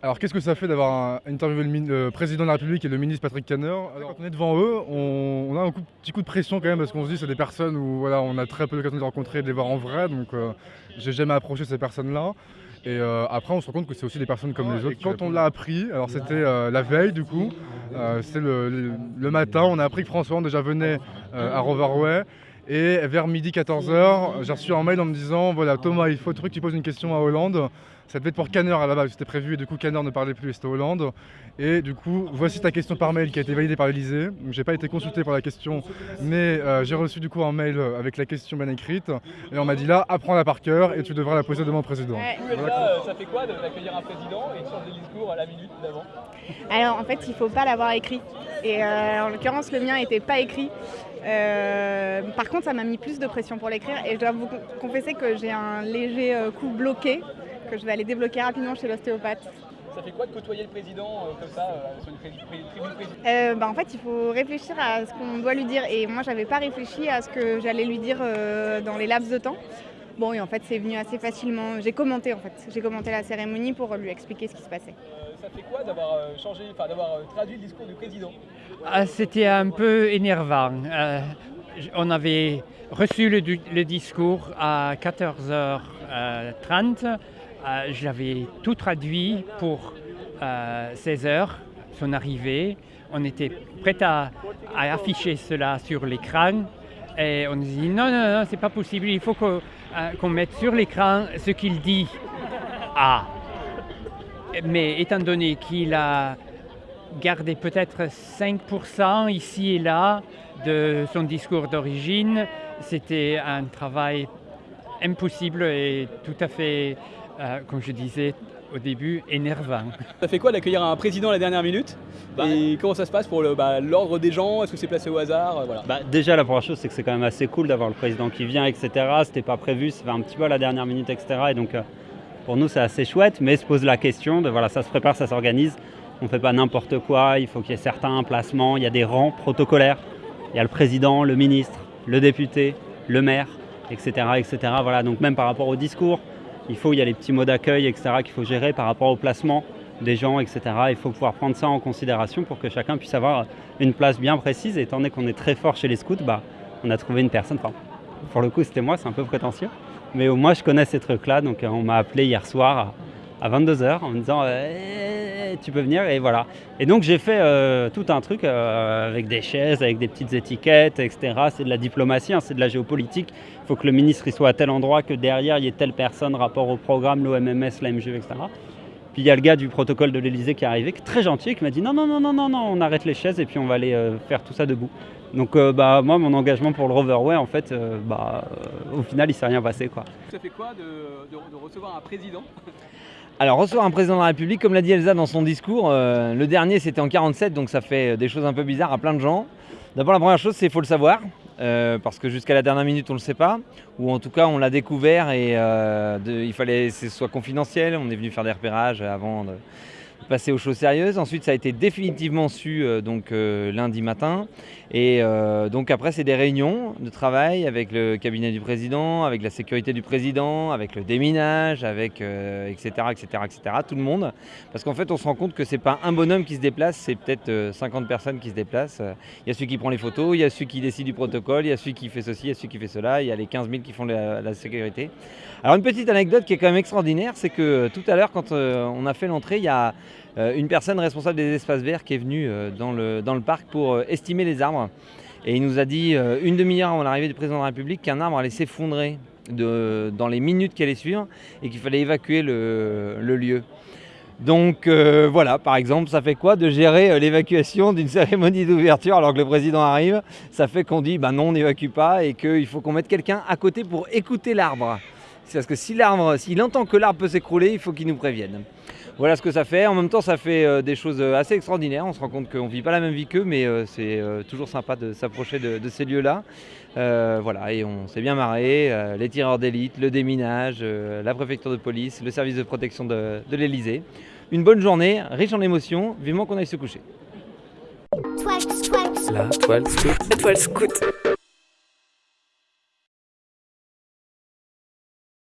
Alors qu'est-ce que ça fait d'avoir interviewé le, président de la République et le ministre Patrick Canner Alors, Quand on est devant eux, on, a un petit coup de pression quand même parce qu'on se dit que c'est des personnes où voilà, on a très peu l'occasion de les rencontrer et de les voir en vrai, donc euh, j'ai jamais approché ces personnes-là. Et euh, après, on se rend compte que c'est aussi des personnes comme les autres. quand on l'a appris, alors c'était euh, la veille du coup, c'est le, matin, on a appris que François déjà venait à Roverway. Et vers midi 14h, j'ai reçu un mail en me disant voilà Thomas, il faut que tu poses une question à Hollande. Ça devait être pour Canner à la base, c'était prévu et du coup Canner ne parlait plus et c'était Hollande. Et du coup, voici ta question par mail qui a été validée par l'Elysée. J'ai pas été consulté pour la question, mais euh, j'ai reçu du coup un mail avec la question bien écrite. Et on m'a dit là, apprends-la par cœur et tu devras la poser demain au président. Euh, ça fait quoi d'accueillir un président et de changer de discours à la minute d'avant? Alors en fait, il faut pas l'avoir écrit. Et euh, en l'occurrence, le mien n'était pas écrit. Par contre, ça m'a mis plus de pression pour l'écrire et je dois vous confesser que j'ai un léger coup bloqué que je vais aller débloquer rapidement chez l'ostéopathe. Ça fait quoi de côtoyer le président euh, comme ça euh, sur une tribune présidentielle? Euh, bah, En fait, il faut réfléchir à ce qu'on doit lui dire. Et moi, j'avais pas réfléchi à ce que j'allais lui dire dans les laps de temps. Bon, et en fait, c'est venu assez facilement. J'ai commenté en fait. J'ai commenté la cérémonie pour lui expliquer ce qui se passait. ça fait quoi d'avoir changé, enfin d'avoir traduit le discours du président? Ah, C'était un peu énervant. on avait reçu le, le discours à 14h30. Euh, j'avais tout traduit pour 16 euh, heures, son arrivée. On était prêt à, afficher cela sur l'écran. Et on dit non, non, non, c'est pas possible, il faut qu'on mette sur l'écran ce qu'il dit. Ah Mais étant donné qu'il a gardé peut-être 5% ici et là de son discours d'origine, c'était un travail impossible et tout à fait euh, comme je disais au début, énervant. Ça fait quoi d'accueillir un président à la dernière minute bah, Et comment ça se passe pour bah, l'ordre des gens? Est-ce que c'est placé au hasard? Voilà. bah, Déjà, la première chose, c'est que c'est quand même assez cool d'avoir le président qui vient, etc. C'était pas prévu, ça fait un petit peu à la dernière minute, etc. Et donc, euh, pour nous, c'est assez chouette, mais se pose la question de voilà, ça se prépare, ça s'organise. On ne fait pas n'importe quoi, il faut qu'il y ait certains placements, il y a des rangs protocolaires. Il y a le président, le ministre, le député, le maire, etc. etc. Voilà, donc même par rapport au discours, il faut, y a les petits mots d'accueil, etc. qu'il faut gérer par rapport au placement des gens, etc. Il faut pouvoir prendre ça en considération pour que chacun puisse avoir une place bien précise. Et étant donné qu'on est très fort chez les scouts, bah, on a trouvé une personne. Pour le coup, c'était moi, c'est un peu prétentieux. Mais au moins, je connais ces trucs-là. Donc, euh, on m'a appelé hier soir à 22h en me disant eh, tu peux venir et voilà. Et donc j'ai fait euh, tout un truc euh, avec des chaises, avec des petites étiquettes, etc. C'est de la diplomatie, hein, c'est de la géopolitique. Il faut que le ministre il soit à tel endroit, que derrière il y ait telle personne, rapport au programme, l'OMMS, la MGE, etc. Puis il y a le gars du protocole de l'Elysée qui est arrivé, qui est très gentil, qui m'a dit non, non, non, non, non, on arrête les chaises et puis on va aller euh, faire tout ça debout. Donc bah, moi, mon engagement pour le Roverway, en fait, bah, au final, il s'est rien passé. Quoi. Ça fait quoi de recevoir un président? Alors recevoir un président de la République, comme l'a dit Elsa dans son discours, euh, le dernier c'était en 47, donc ça fait des choses un peu bizarres à plein de gens. D'abord la première chose c'est qu'il faut le savoir, euh, parce que jusqu'à la dernière minute on ne le sait pas, ou en tout cas on l'a découvert et euh, il fallait que ce soit confidentiel, on est venu faire des repérages avant de, passer aux choses sérieuses. Ensuite, ça a été définitivement su euh, donc euh, lundi matin. Et euh, donc après, c'est des réunions de travail avec le cabinet du président, avec la sécurité du président, avec le déminage, avec etc., etc., etc. Tout le monde, parce qu'en fait, on se rend compte que c'est pas un bonhomme qui se déplace, c'est peut-être 50 personnes qui se déplacent. Il y a celui qui prend les photos, il y a celui qui décide du protocole, il y a celui qui fait ceci, il y a celui qui fait cela, il y a les 15 000 qui font la, sécurité. Alors une petite anecdote qui est quand même extraordinaire, c'est que tout à l'heure, quand on a fait l'entrée, il y a une personne responsable des espaces verts qui est venue euh, dans le, parc pour euh, estimer les arbres. Et il nous a dit une demi-heure avant l'arrivée du président de la République qu'un arbre allait s'effondrer dans les minutes qui allaient suivre et qu'il fallait évacuer le, lieu. Donc voilà, par exemple, ça fait quoi de gérer l'évacuation d'une cérémonie d'ouverture alors que le président arrive? Ça fait qu'on dit bah non, on n'évacue pas et qu'il faut qu'on mette quelqu'un à côté pour écouter l'arbre. C'est parce que si l'arbre, s'il entend que l'arbre peut s'écrouler, il faut qu'il nous prévienne. Voilà ce que ça fait. En même temps, ça fait euh, des choses euh, assez extraordinaires. On se rend compte qu'on ne vit pas la même vie qu'eux, mais euh, c'est toujours sympa de s'approcher de, ces lieux-là. voilà, et on s'est bien marré. les tireurs d'élite, le déminage, la préfecture de police, le service de protection de, de l'Elysée. Une bonne journée, riche en émotions. Vivement qu'on aille se coucher. La toile scout. La toile scout.